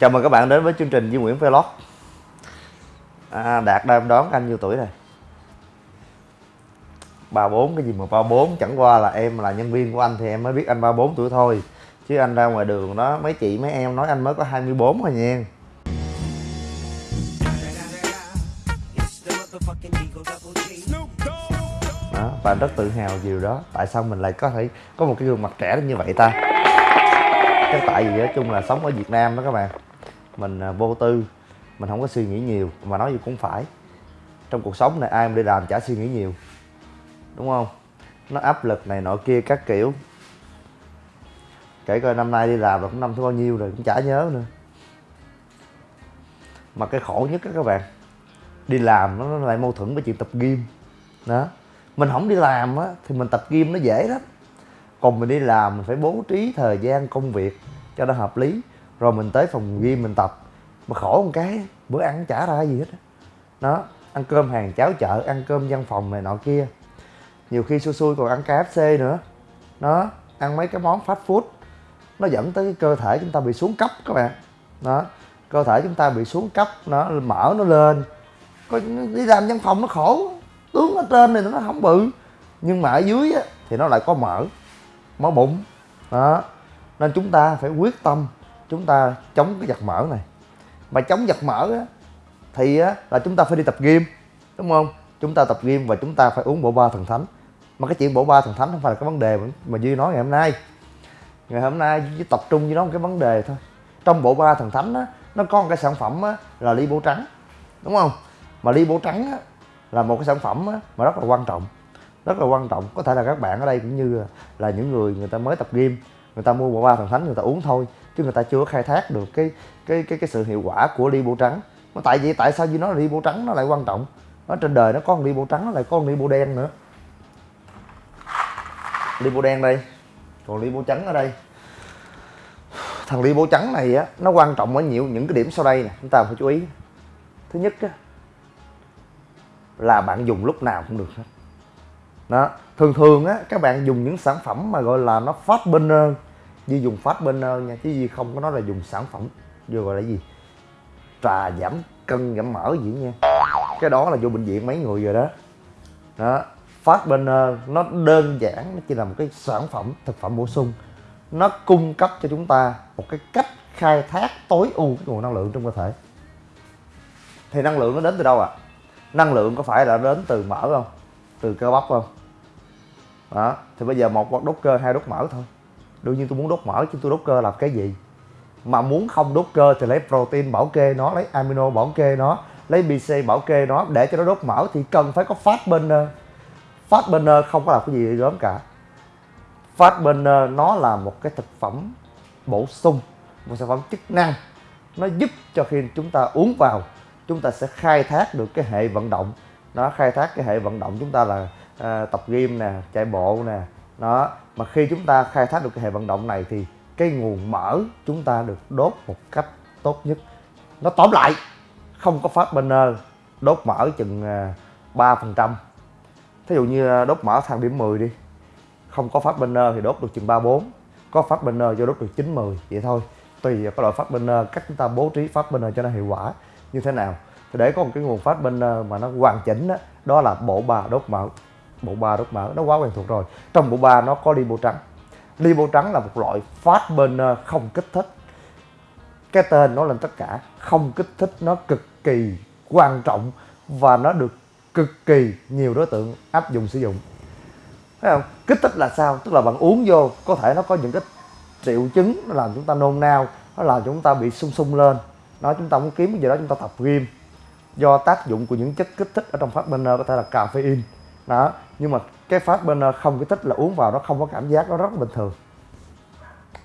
chào mừng các bạn đến với chương trình Duy Nguyễn Vlog. À, Đạt đang đón anh nhiêu tuổi này 34 cái gì mà 34 chẳng qua là em là nhân viên của anh thì em mới biết anh 34 tuổi thôi. Chứ anh ra ngoài đường đó mấy chị mấy em nói anh mới có 24 thôi nha. Đó, và rất tự hào điều đó. Tại sao mình lại có thể có một cái gương mặt trẻ như vậy ta? Chắc tại vì nói chung là sống ở Việt Nam đó các bạn mình à, vô tư. Mình không có suy nghĩ nhiều, mà nói gì cũng phải. Trong cuộc sống này ai mà đi làm chả suy nghĩ nhiều, đúng không? Nó áp lực này nọ kia các kiểu. Kể coi năm nay đi làm là cũng năm thứ bao nhiêu rồi, cũng chả nhớ nữa. Mà cái khổ nhất các các bạn, đi làm nó lại mâu thuẫn với chuyện tập gym. Đó. Mình không đi làm á, thì mình tập gym nó dễ lắm. Còn mình đi làm mình phải bố trí thời gian công việc cho nó hợp lý rồi mình tới phòng gym mình tập. Mà khổ một cái bữa ăn chả ra gì hết đó ăn cơm hàng cháo chợ ăn cơm văn phòng này nọ kia. Nhiều khi xui xui còn ăn KFC nữa. Nó ăn mấy cái món fast food. Nó dẫn tới cái cơ thể chúng ta bị xuống cấp các bạn. Đó cơ thể chúng ta bị xuống cấp nó mỡ nó lên. Có đi làm văn phòng nó khổ tướng ở trên này nó không bự. Nhưng mà ở dưới á, thì nó lại có mỡ mỡ bụng. Đó nên chúng ta phải quyết tâm chúng ta chống cái giặt mỡ này. Mà chống giặt mỡ á, thì á, là chúng ta phải đi tập gym đúng không? Chúng ta tập gym và chúng ta phải uống bộ ba thần thánh. Mà cái chuyện bộ ba thần thánh không phải là cái vấn đề mà duy nói ngày hôm nay. Ngày hôm nay chỉ tập trung với nó một cái vấn đề thôi. Trong bộ ba thần thánh á nó có một cái sản phẩm á, là ly bố trắng đúng không? Mà ly bố trắng á, là một cái sản phẩm á, mà rất là quan trọng. Rất là quan trọng. Có thể là các bạn ở đây cũng như là những người người ta mới tập gym người ta mua bộ ba thần thánh người ta uống thôi chứ người ta chưa khai thác được cái cái cái cái sự hiệu quả của đi bộ trắng. Mà tại vì, tại sao như nó đi bộ trắng nó lại quan trọng? Nó trên đời nó có con ly trắng, nó lại có con ly đen nữa. Đi bộ đen đây, còn đi bộ trắng ở đây. Thằng đi bộ trắng này á, nó quan trọng ở nhiều, những cái điểm sau đây nè, chúng ta phải chú ý. Thứ nhất á, là bạn dùng lúc nào cũng được hết. Đó, thường thường á, các bạn dùng những sản phẩm mà gọi là nó phát burner Di dùng phát burner ờ, nha, chứ Di không có nói là dùng sản phẩm, vừa gọi là gì? Trà giảm cân, giảm mỡ gì nha. Cái đó là vô bệnh viện mấy người rồi đó. Đó phát burner ờ, nó đơn giản, nó chỉ là một cái sản phẩm, thực phẩm bổ sung. Nó cung cấp cho chúng ta một cái cách khai thác tối ưu cái nguồn năng lượng trong cơ thể. Thì năng lượng nó đến từ đâu ạ? À? năng lượng có phải là đến từ mỡ không? Từ cơ bắp không? Đó, thì bây giờ một hoặc đốt cơ, hai đốt mỡ thôi đương nhiên tôi muốn đốt mỡ chứ tôi đốt cơ làm cái gì? Mà muốn không đốt cơ thì lấy protein bảo kê nó lấy amino bảo kê nó lấy bc bảo kê nó. Để cho nó đốt mỡ thì cần phải có fat burner. Fat burner không có làm cái gì gớm cả. Fat burner nó là một cái thực phẩm bổ sung một sản phẩm chức năng. Nó giúp cho khi chúng ta uống vào chúng ta sẽ khai thác được cái hệ vận động. Nó khai thác cái hệ vận động chúng ta là à, tập gym nè chạy bộ nè đó mà khi chúng ta khai thác được cái hệ vận động này thì cái nguồn mỡ chúng ta được đốt một cách tốt nhất. Nó tóm lại không có phát burner ờ, đốt mỡ chừng ờ, ba phần trăm. Thí dụ như ờ, đốt mỡ thang điểm 10 đi không có phát burner thì đốt được chừng ba bốn. Có phát burner cho đốt được chín mười vậy thôi. Tùy vào cái loại phát burner cách chúng ta bố trí phát burner cho nó hiệu quả như thế nào. Thì để có một cái nguồn phát burner mà nó hoàn chỉnh đó, đó là bộ ba đốt mỡ bộ ba đốt mở nó quá quen thuộc rồi. Trong bộ ba nó có lipo trắng. Lipo trắng là một loại phát burner ờ, không kích thích. Cái tên nó lên tất cả. Không kích thích nó cực kỳ quan trọng và nó được cực kỳ nhiều đối tượng áp dụng sử dụng. Thấy không? Kích thích là sao? Tức là bạn uống vô, có thể nó có những cái triệu chứng nó làm chúng ta nôn nao, nó làm chúng ta bị sung sung lên. Nó chúng ta muốn kiếm cái gì đó, chúng ta tập gym. Do tác dụng của những chất kích thích ở trong phát burner ờ, có thể là caffeine đó, nhưng mà cái phát burner ờ, không, cái thích là uống vào nó không có cảm giác, nó rất là bình thường.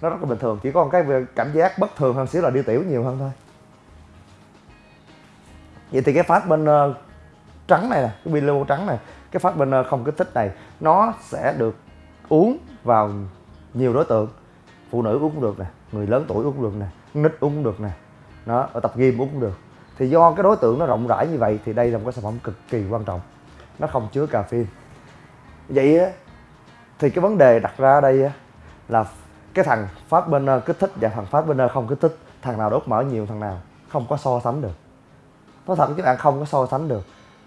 Nó rất là bình thường, chỉ có cái cảm giác bất thường hơn xíu là đi tiểu nhiều hơn thôi. Vậy thì cái phát burner ờ, trắng này nè, cái bilo trắng này, cái phát burner ờ, không kích thích này, nó sẽ được uống vào nhiều đối tượng. Phụ nữ uống cũng được nè, người lớn tuổi uống cũng được nè, nít uống cũng được nè nó ở tập gym uống cũng được. Thì do cái đối tượng nó rộng rãi như vậy thì đây là một cái sản phẩm cực kỳ quan trọng nó không chứa caffeine. Vậy á, thì cái vấn đề đặt ra ở đây á, là cái thằng phát bên kích thích và thằng phát bên không kích thích, thằng nào đốt mỡ nhiều, thằng nào không có so sánh được. Nói thật, các bạn không có so sánh được.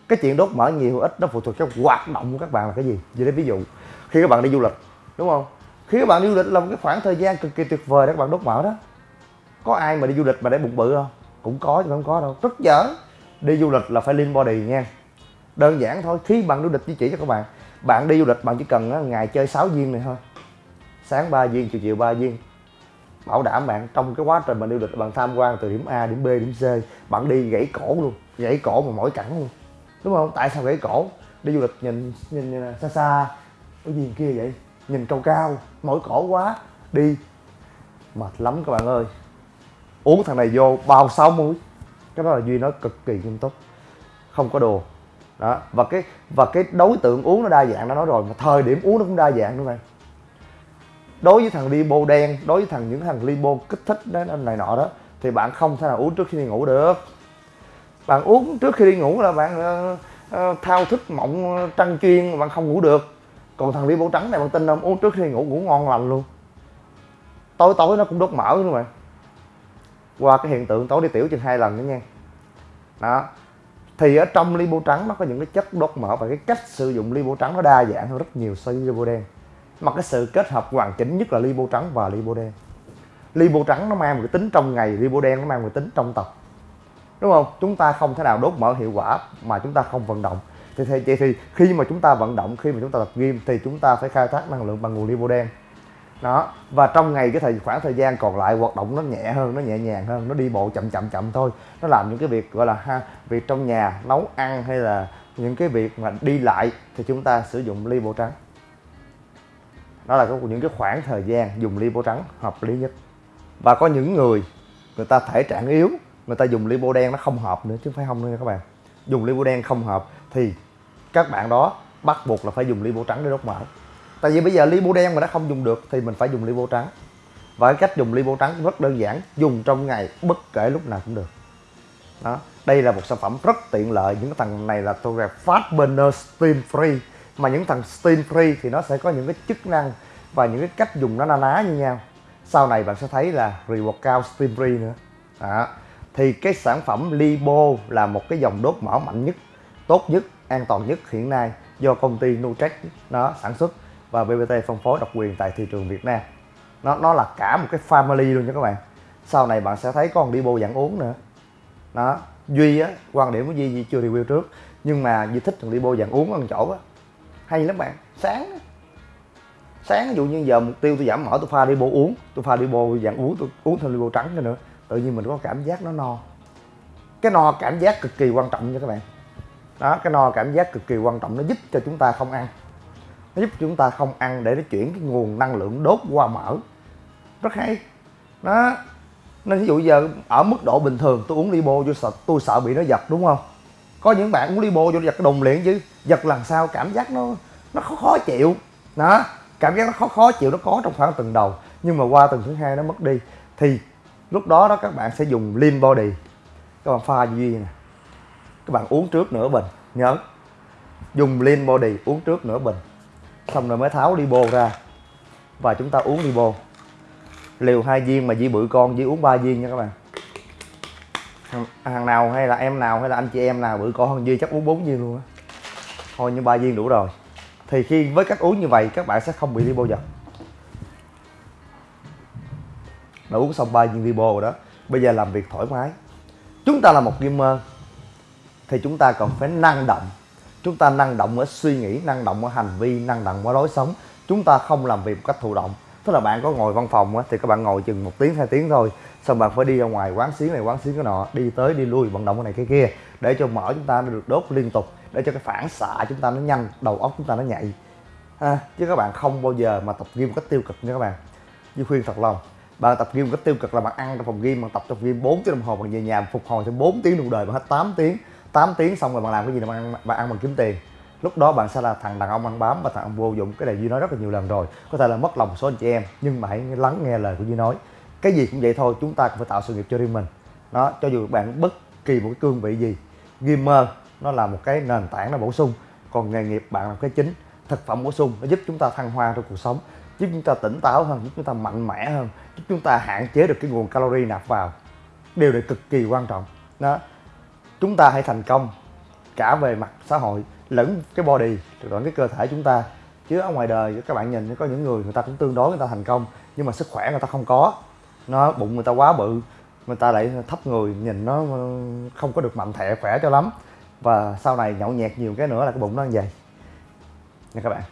Cái chuyện đốt mỡ nhiều ít nó phụ thuộc cái hoạt động của các bạn là cái gì. Vậy đấy ví dụ, khi các bạn đi du lịch, đúng không? Khi các bạn đi du lịch là một cái khoảng thời gian cực kỳ tuyệt vời để các bạn đốt mỡ đó. Có ai mà đi du lịch mà để bụng bự không? Cũng có chứ không có đâu. Rất dở đi du lịch là phải lean body nha đơn giản thôi khi bạn du lịch chỉ chỉ cho các bạn bạn đi du lịch bạn chỉ cần ngày chơi 6 viên này thôi. Sáng 3 viên chiều chiều 3 viên. Bảo đảm bạn trong cái quá trình bạn đi du lịch bạn tham quan từ điểm A điểm B điểm C bạn đi gãy cổ luôn gãy cổ mà mỏi cẳng luôn. Đúng không? Tại sao gãy cổ? Đi du lịch nhìn nhìn, nhìn à, xa xa cái gì kia vậy? Nhìn cao cao mỏi cổ quá đi. Mệt lắm các bạn ơi. Uống thằng này vô bao sáu muối cái đó là duy nói cực kỳ nghiêm túc. Không có đồ đó và cái và cái đối tượng uống nó đa dạng đã nói rồi mà thời điểm uống nó cũng đa dạng nữa bạn đối với thằng libo đen đối với thằng những thằng libo kích thích đó này nọ đó thì bạn không thể nào uống trước khi đi ngủ được. Bạn uống trước khi đi ngủ là bạn uh, uh, thao thức mộng ờ, trăng chuyên bạn không ngủ được. Còn thằng libo trắng này bạn tin không? Uống trước khi đi ngủ ngủ ngon lành luôn. Tối tối nó cũng đốt mỡ nữa mà. Qua cái hiện tượng tối đi tiểu chừng hai lần nữa nha. Đó thì ở trong lipo trắng nó có những cái chất đốt mỡ và cái cách sử dụng lipo trắng nó đa dạng hơn rất nhiều so với lipo đen. Mà cái sự kết hợp hoàn chỉnh nhất là lipo trắng và lipo đen. Lipo trắng nó mang một cái tính trong ngày lipo đen nó mang một cái tính trong tập đúng không? Chúng ta không thể nào đốt mỡ hiệu quả mà chúng ta không vận động. Thì thì, thì, khi mà chúng ta vận động khi mà chúng ta tập gym thì chúng ta phải khai thác năng lượng bằng nguồn lipo đen đó, và trong ngày, cái thời, khoảng thời gian còn lại, hoạt động nó nhẹ hơn, nó nhẹ nhàng hơn, nó đi bộ chậm chậm chậm thôi. Nó làm những cái việc, gọi là ha, việc trong nhà, nấu ăn hay là những cái việc mà đi lại thì chúng ta sử dụng ly bộ trắng. Đó là những cái khoảng thời gian dùng ly bộ trắng hợp lý nhất. Và có những người người ta thể trạng yếu, người ta dùng lipo đen nó không hợp nữa, chứ phải không nữa các bạn. Dùng lipo đen không hợp thì các bạn đó bắt buộc là phải dùng lipo trắng để đốt mỡ tại vì bây giờ lipo đen mà nó không dùng được thì mình phải dùng lipo trắng. Và cái cách dùng lipo trắng rất đơn giản, dùng trong ngày bất kể lúc nào cũng được. Đó, đây là một sản phẩm rất tiện lợi. Những thằng này là tôi gọi fast burner steam free. Mà những thằng steam free thì nó sẽ có những cái chức năng và những cái cách dùng nó na ná như nhau. Sau này bạn sẽ thấy là reward cao steam free nữa. Đó, thì cái sản phẩm lipo là một cái dòng đốt mỡ mạnh nhất, tốt nhất, an toàn nhất hiện nay do công ty nutrex nó sản xuất và BBT phân phối độc quyền tại thị trường Việt Nam. Nó nó là cả một cái family luôn nha các bạn. Sau này bạn sẽ thấy con Libo dạng uống nữa. Đó Duy á quan điểm của Duy, Duy chưa review trước nhưng mà Duy thích thằng Libo dạng uống ở chỗ á. Hay lắm bạn sáng sáng ví dụ như giờ mục tiêu tôi giảm mỡ tôi pha Libo uống tôi pha Libo dạng uống tôi uống thêm Libo trắng nữa tự nhiên mình có cảm giác nó no. Cái no cảm giác cực kỳ quan trọng nha các bạn. Đó cái no cảm giác cực kỳ quan trọng nó giúp cho chúng ta không ăn nó giúp chúng ta không ăn để nó chuyển cái nguồn năng lượng đốt qua mỡ. Rất hay. Đó. Nên ví dụ giờ ở mức độ bình thường tôi uống libo tôi sợ tôi sợ bị nó giật đúng không? Có những bạn uống libo vô giật cái đùng liền chứ giật lần sau cảm giác nó nó khó, khó chịu. Đó. Cảm giác nó khó khó chịu nó có trong khoảng tuần đầu nhưng mà qua tuần thứ hai nó mất đi. Thì lúc đó đó các bạn sẽ dùng lean body. Các bạn pha duy nè. Các bạn uống trước nửa bình nhớ. Dùng lean body uống trước nửa bình xong rồi mới tháo đi bô ra. Và chúng ta uống đi bô. Liều hai viên mà Di bự con Di uống ba viên nha các bạn. Hàng nào hay là em nào hay là anh chị em nào bự con hơn Di chắc uống bốn viên luôn á. Thôi như ba viên đủ rồi. Thì khi với cách uống như vậy, các bạn sẽ không bị đi bô giật. Đã uống xong ba viên đi bô rồi đó. Bây giờ làm việc thoải mái. Chúng ta là một gamer. Thì chúng ta còn phải năng động chúng ta năng động ở suy nghĩ năng động ở hành vi năng động ở lối sống. Chúng ta không làm việc một cách thụ động. Tức là bạn có ngồi văn phòng á, thì các bạn ngồi chừng một tiếng hai tiếng thôi. Xong bạn phải đi ra ngoài quán xíu này quán xíu cái nọ đi tới đi lui vận động cái này cái kia. Để cho mỡ chúng ta được đốt liên tục. Để cho cái phản xạ chúng ta nó nhanh đầu óc chúng ta nó nhạy. À, chứ các bạn không bao giờ mà tập gym một cách tiêu cực nha các bạn. Như khuyên thật lòng bạn tập gym một cách tiêu cực là bạn ăn trong phòng gym bạn tập trong gym 4 tiếng đồng hồ bạn về nhà phục hồi thêm 4 tiếng đồng đời bạn hết 8 tiếng. 8 tiếng xong rồi bạn làm cái gì bạn ăn bạn ăn bằng kiếm tiền. Lúc đó bạn sẽ là thằng đàn ông ăn bám và thằng ông vô dụng. Cái này duy nói rất là nhiều lần rồi. Có thể là mất lòng một số anh chị em, nhưng mà hãy lắng nghe lời của duy nói. Cái gì cũng vậy thôi, chúng ta cũng phải tạo sự nghiệp cho riêng mình. Đó, cho dù bạn bất kỳ một cái cương vị gì, gamer, nó là một cái nền tảng nó bổ sung. Còn nghề nghiệp bạn là cái chính, thực phẩm bổ sung, nó giúp chúng ta thăng hoa trong cuộc sống, giúp chúng ta tỉnh táo hơn, giúp chúng ta mạnh mẽ hơn, giúp chúng ta hạn chế được cái nguồn calorie nạp vào. Điều này cực kỳ quan trọng. Đó chúng ta hãy thành công cả về mặt xã hội lẫn cái body, lẫn cái cơ thể chúng ta. Chứ ở ngoài đời, các bạn nhìn, có những người người ta cũng tương đối người ta thành công, nhưng mà sức khỏe người ta không có. Nó bụng người ta quá bự, người ta lại thấp người, nhìn nó ờ, không có được mạnh thẹ khỏe cho lắm. Và sau này nhậu nhẹt nhiều cái nữa là cái bụng nó như vậy. Nha các bạn.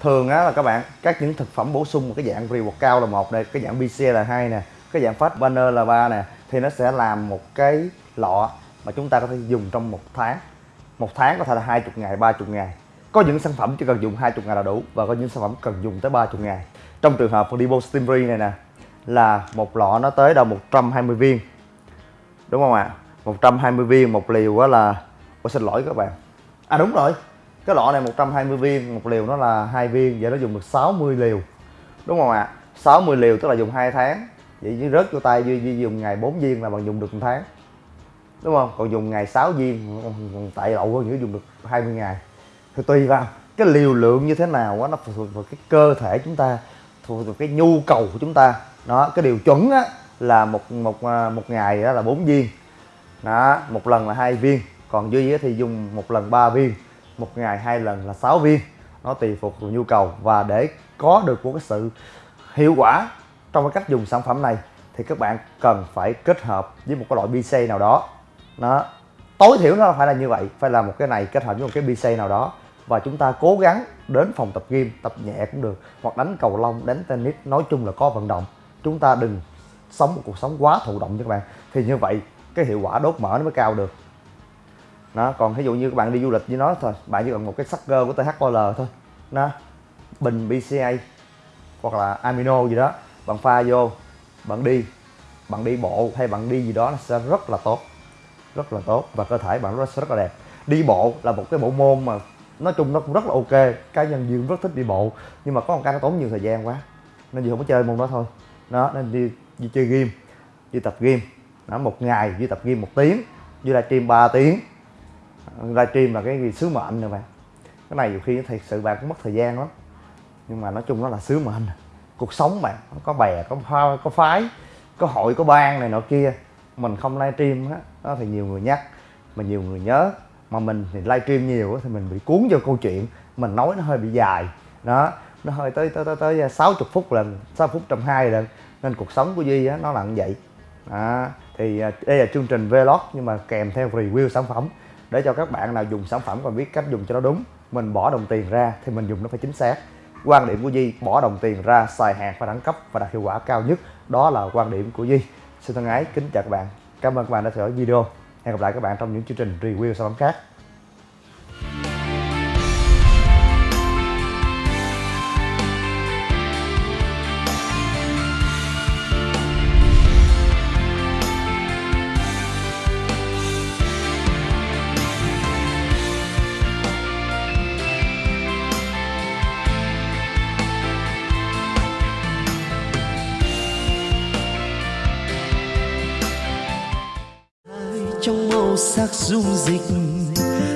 Thường á là các bạn, các những thực phẩm bổ sung, một cái dạng pre cao là một đây cái dạng BC là hai nè, cái dạng fat burner là ba nè thì nó sẽ làm một cái lọ mà chúng ta có thể dùng trong một tháng. Một tháng có thể là hai chục ngày, ba chục ngày. Có những sản phẩm chỉ cần dùng hai chục ngày là đủ và có những sản phẩm cần dùng tới ba chục ngày. Trong trường hợp Fodibo Steamery này nè, là một lọ nó tới đâu 120 viên. Đúng không ạ? À? 120 viên một liều đó là Ôi xin lỗi các bạn. À đúng rồi. Cái lọ này 120 viên, một liều nó là hai viên, vậy nó dùng được 60 liều. Đúng không ạ? À? 60 liều tức là dùng 2 tháng vậy chứ rớt vô tay duy, duy dùng ngày 4 viên là bằng dùng được một tháng. Đúng không? Còn dùng ngày 6 viên tại lậu hơn nữa dùng được 20 ngày. Thì tùy vào cái liều lượng như thế nào á nó phụ thuộc vào cái cơ thể chúng ta phụ thuộc vào cái nhu cầu của chúng ta. Đó cái điều chuẩn á là một một à, một ngày đó là bốn viên. Đó một lần là hai viên. Còn duy thì dùng một lần 3 viên một ngày hai lần là 6 viên. Nó tùy phục vào nhu cầu và để có được một cái sự hiệu quả trong cái cách dùng sản phẩm này thì các bạn cần phải kết hợp với một cái loại BC nào đó. Nó tối thiểu nó phải là như vậy, phải là một cái này kết hợp với một cái BC nào đó. Và chúng ta cố gắng đến phòng tập gym, tập nhẹ cũng được, hoặc đánh cầu lông, đánh tennis, nói chung là có vận động. Chúng ta đừng sống một cuộc sống quá thụ động cho các bạn. Thì như vậy, cái hiệu quả đốt mỡ nó mới cao được. Nó còn ví dụ như các bạn đi du lịch với nó thôi, bạn chỉ cần một cái sucker của THQL thôi. Nó bình BCA hoặc là amino gì đó bạn pha vô bạn đi. Bạn đi bộ hay bạn đi gì đó nó sẽ rất là tốt. Rất là tốt và cơ thể bạn nó sẽ rất là đẹp. Đi bộ là một cái bộ môn mà nói chung nó cũng rất là ok. Cá nhân dương rất thích đi bộ nhưng mà có một cái nó tốn nhiều thời gian quá nên gì không có chơi môn đó thôi. Đó nên đi, đi chơi game đi tập game. Đó, một ngày đi tập game một tiếng đi livestream 3 tiếng. Livestream là cái gì? Sứ mệnh rồi bạn. Cái này nhiều khi thật sự bạn cũng mất thời gian lắm. Nhưng mà nói chung nó là sứ mệnh cuộc sống bạn, có bè, có pha, có phái, có hội, có ban này nọ kia. Mình không livestream á, đó thì nhiều người nhắc, mà nhiều người nhớ. Mà mình thì livestream nhiều thì mình bị cuốn vô câu chuyện, mình nói nó hơi bị dài. Đó, nó hơi tới tới tới tới 60 phút lần 6 phút trăm hai lần. Nên cuộc sống của duy á, nó là như vậy. Đó. thì à, đây là chương trình vlog, nhưng mà kèm theo review sản phẩm. Để cho các bạn nào dùng sản phẩm và biết cách dùng cho nó đúng, mình bỏ đồng tiền ra thì mình dùng nó phải chính xác quan điểm của Di bỏ đồng tiền ra, xài hàng phải đẳng cấp và đạt hiệu quả cao nhất. Đó là quan điểm của Di xin thân ái, kính chào các bạn. Cảm ơn các bạn đã theo dõi video. Hẹn gặp lại các bạn trong những chương trình review sản phẩm khác. Sắc dung dịch.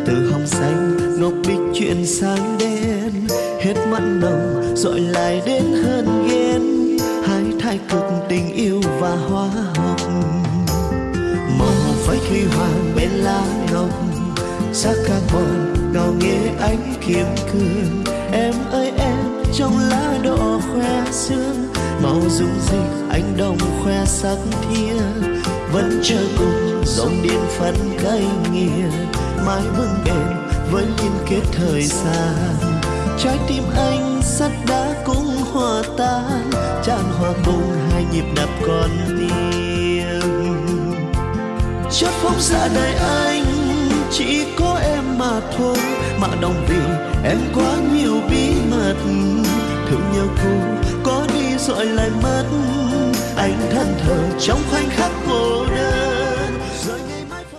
Từ hồng xanh, ngọc bích chuyển sang đen. Hết mặn nồng dội lại đến hơn ghen. Hai thái cực tình yêu và hóa học màu hồng phách huy hoàng bên lá ngọc. Sắc carbon ngào nghe ánh kiếm cương em ơi, em, trong lá đỏ khoe sương. Màu dung dịch anh đồng khoe sắc thiên vẫn chờ cùng, dòng điện phân cay nghiền mãi vững bền với liên kết thời gian. Trái tim anh sắt đá cũng hòa tan, tràn hòa cùng hai nhịp đập con tim chất phóng xa đời anh, chỉ có em mà thôi, mà đồng vì em quá nhiều bí mật. Thương nhau cô có đi rồi lại mất anh thân thờ trong khoảnh khắc cô đơn.